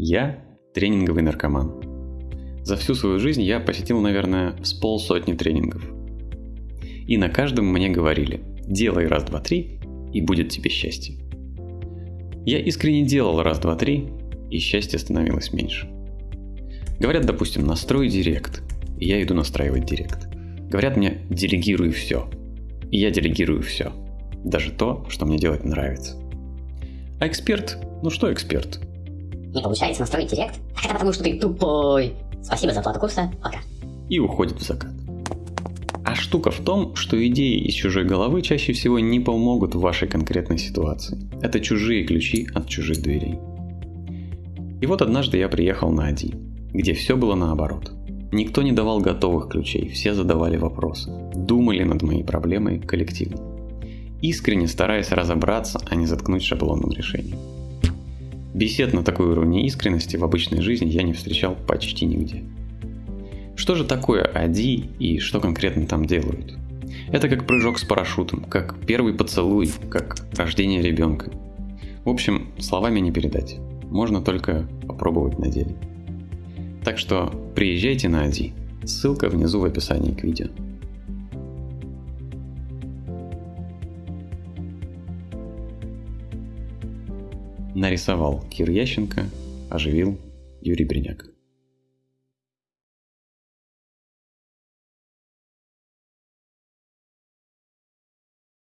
Я тренинговый наркоман. За всю свою жизнь я посетил, наверное, с полсотни тренингов. И на каждом мне говорили, делай раз, два, три, и будет тебе счастье. Я искренне делал раз, два, три, и счастье становилось меньше. Говорят, допустим, настрой директ, и я иду настраивать директ. Говорят мне, делегируй все, и я делегирую все. Даже то, что мне делать нравится. А эксперт? Ну что эксперт? Не получается настроить директ? Так это потому, что ты тупой. Спасибо за оплату курса. Пока. И уходит в закат. А штука в том, что идеи из чужой головы чаще всего не помогут в вашей конкретной ситуации. Это чужие ключи от чужих дверей. И вот однажды я приехал на Ади, где все было наоборот. Никто не давал готовых ключей, все задавали вопросы, думали над моей проблемой коллективно. Искренне стараясь разобраться, а не заткнуть шаблонным решением. Бесед на такой уровне искренности в обычной жизни я не встречал почти нигде. Что же такое АДИ и что конкретно там делают? Это как прыжок с парашютом, как первый поцелуй, как рождение ребенка. В общем, словами не передать. Можно только попробовать на деле. Так что приезжайте на АДИ. Ссылка внизу в описании к видео. Нарисовал Кир Ященко, оживил Юрий Бриняк.